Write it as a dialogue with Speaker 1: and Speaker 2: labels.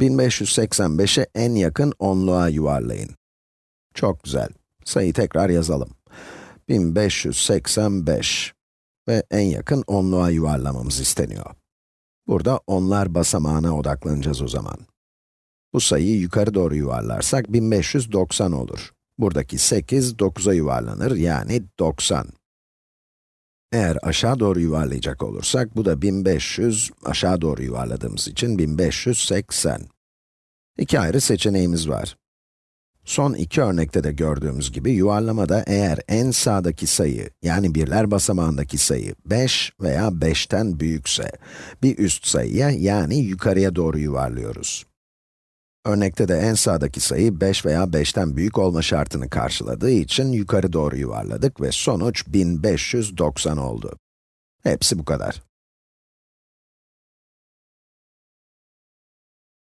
Speaker 1: 1585'i en yakın onluğa yuvarlayın. Çok güzel. Sayıyı tekrar yazalım. 1585 ve en yakın onluğa yuvarlamamız isteniyor. Burada onlar basamağına odaklanacağız o zaman. Bu sayıyı yukarı doğru yuvarlarsak 1590 olur. Buradaki 8, 9'a yuvarlanır, yani 90. Eğer aşağı doğru yuvarlayacak olursak, bu da 1500, aşağı doğru yuvarladığımız için 1580. İki ayrı seçeneğimiz var. Son iki örnekte de gördüğümüz gibi yuvarlamada eğer en sağdaki sayı, yani birler basamağındaki sayı 5 veya 5'ten büyükse, bir üst sayıya yani yukarıya doğru yuvarlıyoruz. Örnekte de en sağdaki sayı 5 veya 5'ten büyük olma şartını karşıladığı için yukarı doğru yuvarladık ve sonuç 1590 oldu. Hepsi bu kadar.